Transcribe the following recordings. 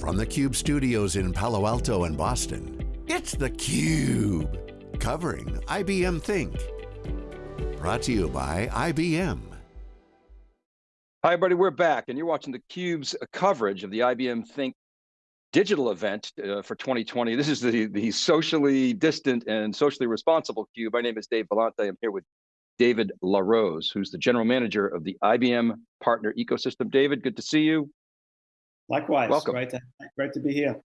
From the Cube studios in Palo Alto and Boston, it's theCUBE. Covering IBM Think. Brought to you by IBM. Hi everybody, we're back and you're watching theCUBE's coverage of the IBM Think digital event uh, for 2020. This is the, the socially distant and socially responsible CUBE. My name is Dave Vellante. I'm here with David LaRose, who's the general manager of the IBM Partner Ecosystem. David, good to see you. Likewise, Welcome. Great to, great to be here.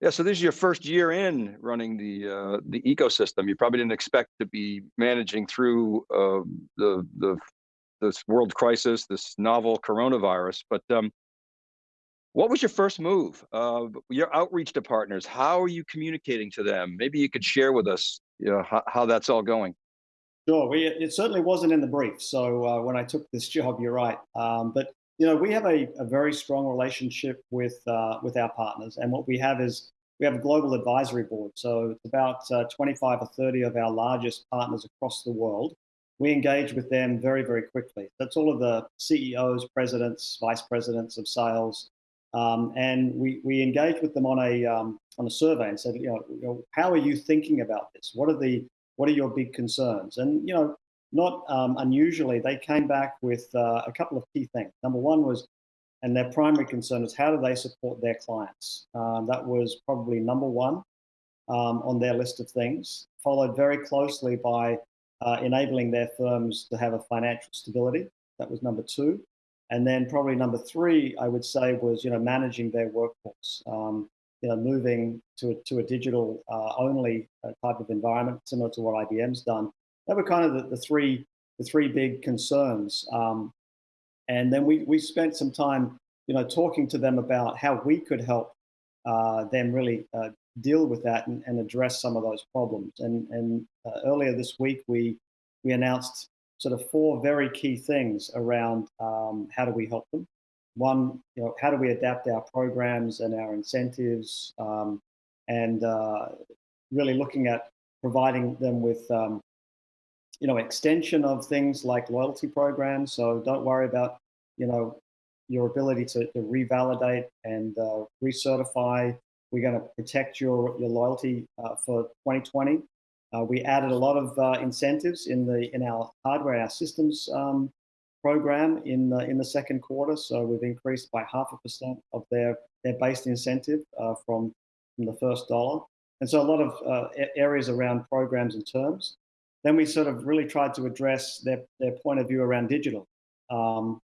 Yeah, so this is your first year in running the uh, the ecosystem. You probably didn't expect to be managing through uh, the the this world crisis, this novel coronavirus. But um, what was your first move? Uh, your outreach to partners. How are you communicating to them? Maybe you could share with us, you know, how, how that's all going. Sure, we, it certainly wasn't in the brief. So uh, when I took this job, you're right. Um, but you know, we have a, a very strong relationship with uh, with our partners, and what we have is we have a global advisory board. So it's about uh, 25 or 30 of our largest partners across the world. We engage with them very, very quickly. That's all of the CEOs, presidents, vice presidents of sales, um, and we we engage with them on a um, on a survey and said, you know, you know, how are you thinking about this? What are the what are your big concerns? And you know, not um, unusually, they came back with uh, a couple of key things. Number one was, and their primary concern was how do they support their clients? Um, that was probably number one um, on their list of things, followed very closely by uh, enabling their firms to have a financial stability. That was number two. And then probably number three, I would say, was you know managing their workforce. Um, you know, moving to a, to a digital uh, only uh, type of environment, similar to what IBM's done, that were kind of the, the three the three big concerns. Um, and then we we spent some time, you know, talking to them about how we could help uh, them really uh, deal with that and, and, address some of those problems. And and uh, earlier this week we we announced sort of four very key things around um, how do we help them. One, you know, how do we adapt our programs and our incentives, um, and uh, really looking at providing them with um, you know, extension of things like loyalty programs. So don't worry about, you know, your ability to, to revalidate and uh, recertify. We're going to protect your, your loyalty uh, for 2020. Uh, we added a lot of uh, incentives in the in our hardware, our systems um, program in the in the second quarter. So we've increased by half a percent of their their base incentive uh, from from the first dollar. And so a lot of uh, areas around programs and terms. Then we sort of really tried to address their, their point of view around digital. Um,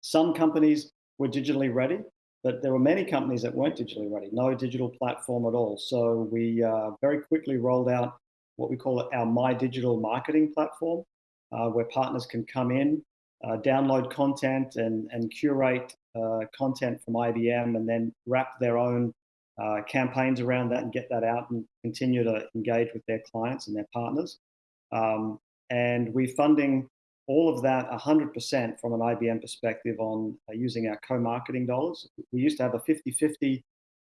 some companies were digitally ready, but there were many companies that weren't digitally ready, no digital platform at all. So we uh, very quickly rolled out what we call our My Digital Marketing platform, uh, where partners can come in, uh, download content and, and curate uh, content from IBM and then wrap their own uh, campaigns around that and get that out and continue to engage with their clients and their partners. Um, and we're funding all of that 100% from an IBM perspective on uh, using our co-marketing dollars. We used to have a 50-50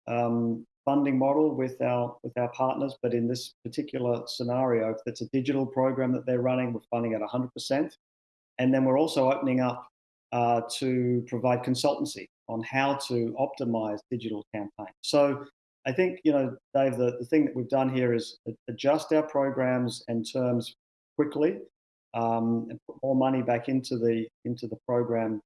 um, funding model with our with our partners, but in this particular scenario, if it's a digital program that they're running, we're funding at 100%. And then we're also opening up uh, to provide consultancy on how to optimize digital campaigns. So I think, you know, Dave, the, the thing that we've done here is adjust our programs and terms quickly um, and put more money back into the into the program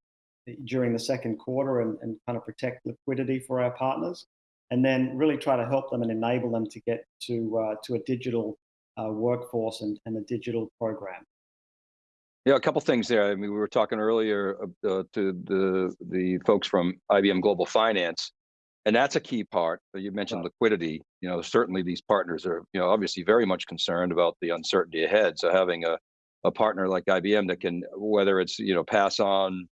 during the second quarter and, and kind of protect liquidity for our partners and then really try to help them and enable them to get to uh, to a digital uh, workforce and, and a digital program. Yeah, a couple things there. I mean, we were talking earlier uh, to the the folks from IBM Global Finance and that's a key part. You mentioned liquidity. You know, certainly these partners are, you know, obviously very much concerned about the uncertainty ahead. So having a, a partner like IBM that can, whether it's, you know, pass on,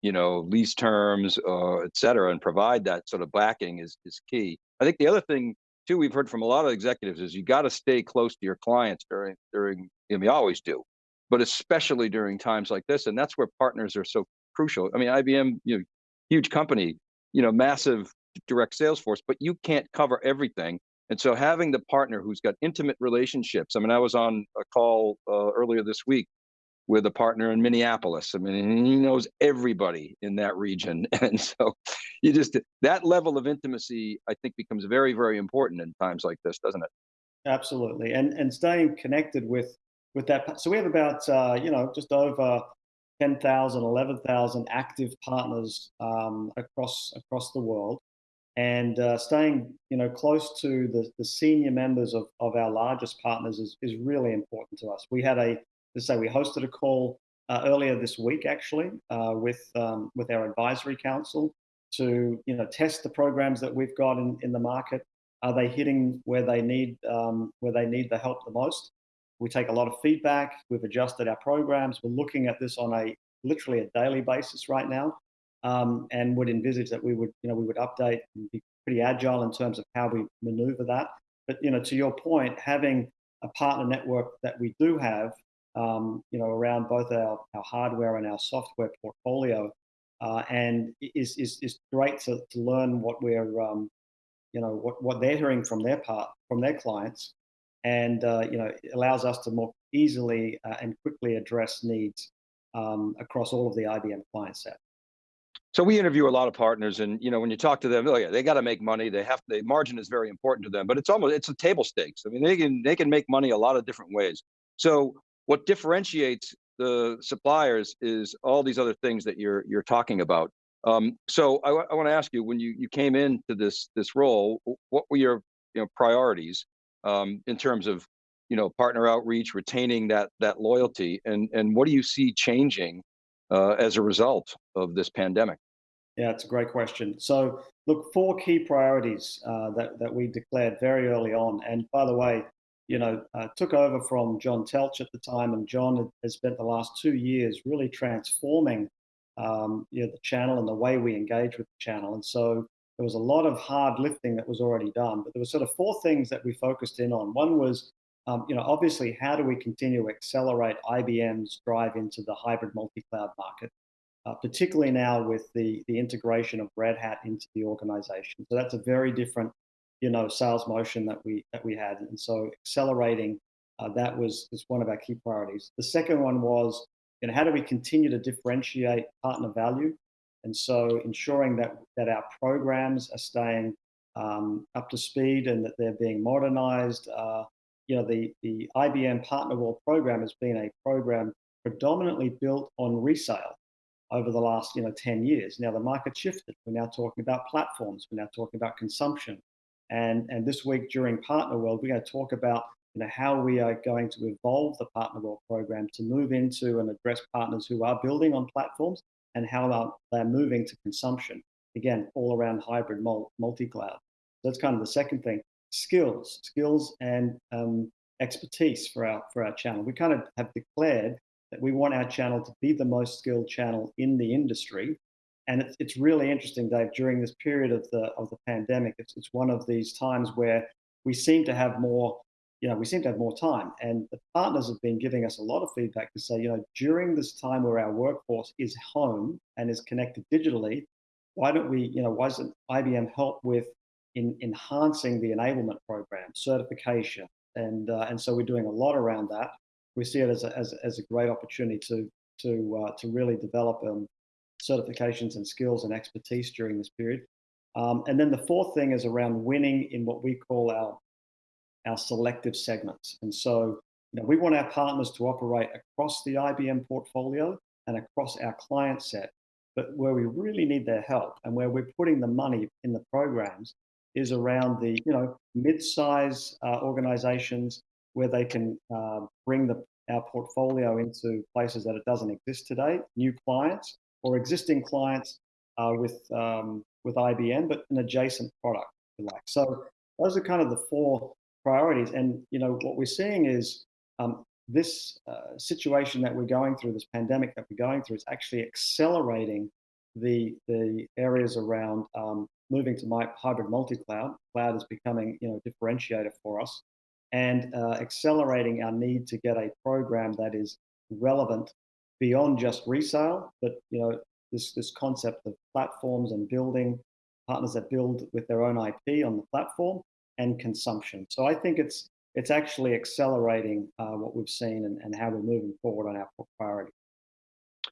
you know, lease terms, uh, et cetera, and provide that sort of backing is, is key. I think the other thing too, we've heard from a lot of executives is you got to stay close to your clients during, during, and we always do, but especially during times like this. And that's where partners are so crucial. I mean, IBM, you know, huge company, you know, massive direct sales force, but you can't cover everything. And so having the partner who's got intimate relationships. I mean, I was on a call uh, earlier this week with a partner in Minneapolis. I mean, he knows everybody in that region. And so you just, that level of intimacy, I think becomes very, very important in times like this, doesn't it? Absolutely. And, and staying connected with, with that. So we have about, uh, you know, just over 10,000, 11,000 active partners um, across, across the world. And uh, staying, you know, close to the, the senior members of, of our largest partners is, is really important to us. We had a, let's say we hosted a call uh, earlier this week, actually, uh, with, um, with our advisory council to, you know, test the programs that we've got in, in the market. Are they hitting where they need, um, where they need the help the most? We take a lot of feedback. We've adjusted our programs. We're looking at this on a literally a daily basis right now um, and would envisage that we would, you know, we would update and be pretty agile in terms of how we maneuver that. But you know, to your point, having a partner network that we do have, um, you know, around both our, our hardware and our software portfolio, uh, and is, is is great to, to learn what we're, um, you know, what what they're hearing from their part from their clients, and uh, you know, it allows us to more easily uh, and quickly address needs um, across all of the IBM client set. So we interview a lot of partners and, you know, when you talk to them, oh yeah, they got to make money. They have the margin is very important to them, but it's almost, it's a table stakes. I mean, they can, they can make money a lot of different ways. So what differentiates the suppliers is all these other things that you're, you're talking about. Um, so I, I want to ask you, when you, you came into this, this role, what were your you know, priorities um, in terms of, you know, partner outreach, retaining that, that loyalty and, and what do you see changing uh, as a result of this pandemic? Yeah, it's a great question. So, look, four key priorities uh, that, that we declared very early on. And by the way, you know, uh, took over from John Teltsch at the time, and John has spent the last two years really transforming um, you know, the channel and the way we engage with the channel. And so there was a lot of hard lifting that was already done, but there were sort of four things that we focused in on. One was, um, you know, obviously, how do we continue to accelerate IBM's drive into the hybrid multi-cloud market? Uh, particularly now with the, the integration of Red Hat into the organization. So that's a very different, you know, sales motion that we that we had. And so accelerating uh, that was, was one of our key priorities. The second one was, you know, how do we continue to differentiate partner value? And so ensuring that, that our programs are staying um, up to speed and that they're being modernized. Uh, you know, the, the IBM Partner World program has been a program predominantly built on resale over the last you know 10 years. Now the market shifted. We're now talking about platforms. We're now talking about consumption. And, and this week during Partner World, we're going to talk about you know, how we are going to evolve the Partner World program to move into and address partners who are building on platforms and how they're moving to consumption. Again, all around hybrid multi-cloud. So that's kind of the second thing. Skills, skills and um, expertise for our for our channel. We kind of have declared we want our channel to be the most skilled channel in the industry. And it's, it's really interesting, Dave, during this period of the, of the pandemic, it's, it's one of these times where we seem to have more, you know, we seem to have more time. And the partners have been giving us a lot of feedback to say, you know, during this time where our workforce is home and is connected digitally, why don't we, you know, why doesn't IBM help with in enhancing the enablement program, certification? And, uh, and so we're doing a lot around that we see it as a, as, as a great opportunity to, to, uh, to really develop um, certifications and skills and expertise during this period. Um, and then the fourth thing is around winning in what we call our, our selective segments. And so you know, we want our partners to operate across the IBM portfolio and across our client set. But where we really need their help and where we're putting the money in the programs is around the you know mid-size uh, organizations where they can uh, bring the, our portfolio into places that it doesn't exist today, new clients or existing clients uh, with, um, with IBM, but an adjacent product, like. So those are kind of the four priorities. And, you know, what we're seeing is um, this uh, situation that we're going through, this pandemic that we're going through, is actually accelerating the the areas around um, moving to my hybrid multi-cloud. Cloud is becoming, you know, differentiator for us and uh, accelerating our need to get a program that is relevant beyond just resale, but you know this this concept of platforms and building partners that build with their own IP on the platform and consumption. So I think it's it's actually accelerating uh, what we've seen and, and how we're moving forward on our priority.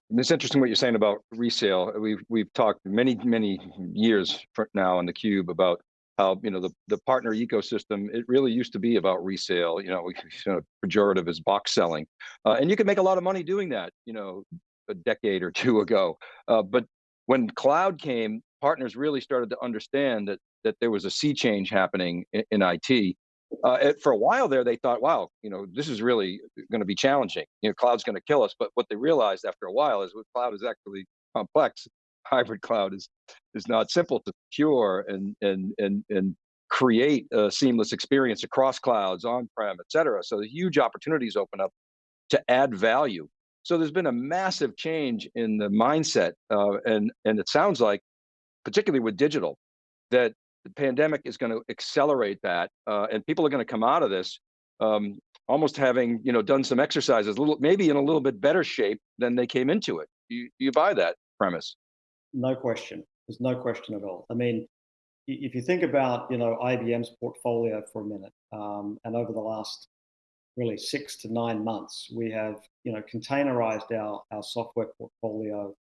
And It's interesting what you're saying about resale. We've we've talked many many years now on the Cube about how you know the the partner ecosystem. It really used to be about resale. You know, you know, pejorative is box selling, uh, and you can make a lot of money doing that. You know, a decade or two ago. Uh, but when cloud came, partners really started to understand that that there was a sea change happening in, in IT. Uh, it, for a while there, they thought, wow, you know, this is really going to be challenging. You know, cloud's going to kill us. But what they realized after a while is, well, cloud is actually complex. Hybrid cloud is is not simple to secure and and and and create a seamless experience across clouds, on-prem, et cetera. So the huge opportunities open up to add value. So there's been a massive change in the mindset, uh, and and it sounds like, particularly with digital, that the pandemic is going to accelerate that, uh, and people are going to come out of this um, almost having you know done some exercises, a little maybe in a little bit better shape than they came into it. You, you buy that premise? No question. There's no question at all. I mean, if you think about you know IBM's portfolio for a minute, um, and over the last really six to nine months, we have you know containerized our our software portfolio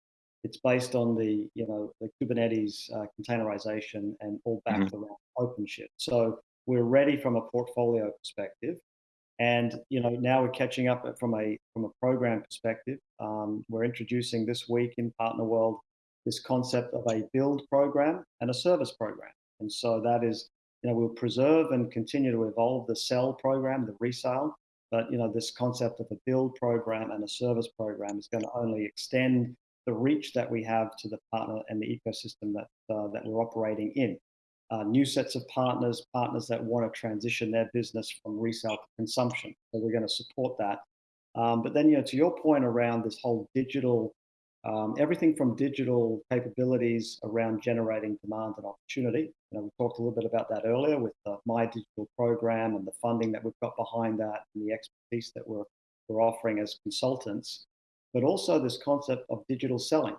it's based on the, you know, the Kubernetes uh, containerization and all backed mm-hmm. around OpenShift. So we're ready from a portfolio perspective. And you know now we're catching up from a from a program perspective. Um, we're introducing this week in Partner World this concept of a build program and a service program. And so that is, you know, we'll preserve and continue to evolve the sell program, the resale, but you know this concept of a build program and a service program is going to only extend the reach that we have to the partner and the ecosystem that, uh, that we're operating in. Uh, new sets of partners, partners that want to transition their business from resale to consumption. So we're going to support that. Um, but then, you know, to your point around this whole digital, um, everything from digital capabilities around generating demand and opportunity. You know, we talked a little bit about that earlier with the My Digital program and the funding that we've got behind that and the expertise that we're, we're offering as consultants but also this concept of digital selling.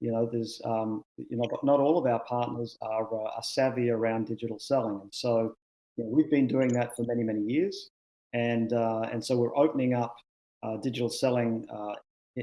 You know, there's, um, you know, not all of our partners are, uh, are savvy around digital selling. And so you know, we've been doing that for many, many years. And, uh, and so we're opening up uh, digital selling uh,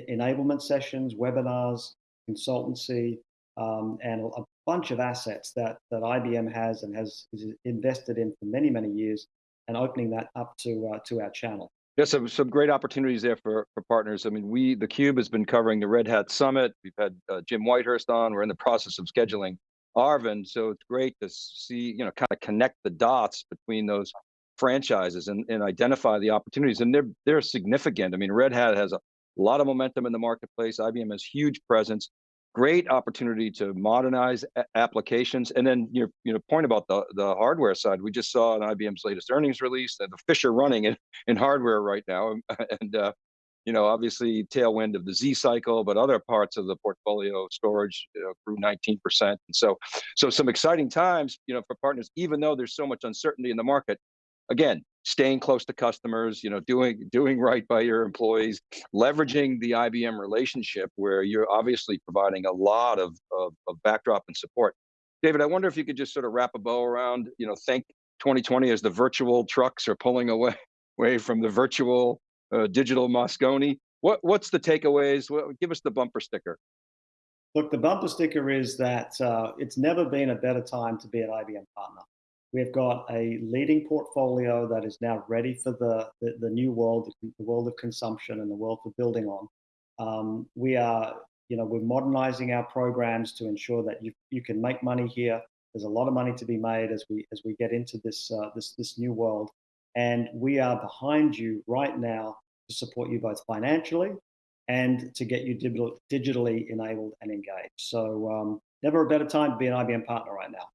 enablement sessions, webinars, consultancy, um, and a bunch of assets that, that IBM has and has invested in for many, many years and opening that up to, uh, to our channel. Yeah, some, some great opportunities there for, for partners. I mean, we, the Cube has been covering the Red Hat Summit. We've had uh, Jim Whitehurst on. We're in the process of scheduling Arvind. So it's great to see, you know, kind of connect the dots between those franchises and, and identify the opportunities. And they're, they're significant. I mean, Red Hat has a lot of momentum in the marketplace. IBM has huge presence great opportunity to modernize applications. And then your you know point about the the hardware side, we just saw in IBM's latest earnings release that the fish are running in, in hardware right now, and uh, you know obviously tailwind of the Z cycle, but other parts of the portfolio storage you know, grew 19%. And so so some exciting times you know for partners, even though there's so much uncertainty in the market. Again, staying close to customers, you know, doing doing right by your employees, leveraging the IBM relationship where you're obviously providing a lot of, of, of backdrop and support. David, I wonder if you could just sort of wrap a bow around, you know, think 2020 as the virtual trucks are pulling away, away from the virtual uh, digital Moscone. What, what's the takeaways? What, give us the bumper sticker. Look, the bumper sticker is that uh, it's never been a better time to be an IBM partner. We've got a leading portfolio that is now ready for the, the, the new world, the world of consumption and the world for building on. Um, we are, you know, we're modernizing our programs to ensure that you, you can make money here. There's a lot of money to be made as we as we get into this uh, this this new world, and we are behind you right now to support you both financially and to get you digital, digitally enabled and engaged. So um, never a better time to be an IBM partner right now.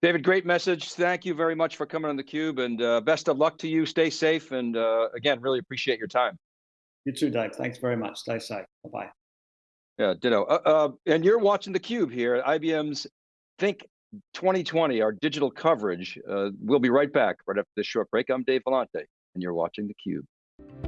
David, great message. Thank you very much for coming on theCUBE and uh, best of luck to you. Stay safe. And uh, again, really appreciate your time. You too, Dave. Thanks very much. Stay safe. Bye-bye. Yeah, ditto. Uh, uh and you're watching theCUBE here at IBM's Think 2020, our digital coverage. Uh, we'll be right back right after this short break. I'm Dave Vellante and you're watching theCUBE.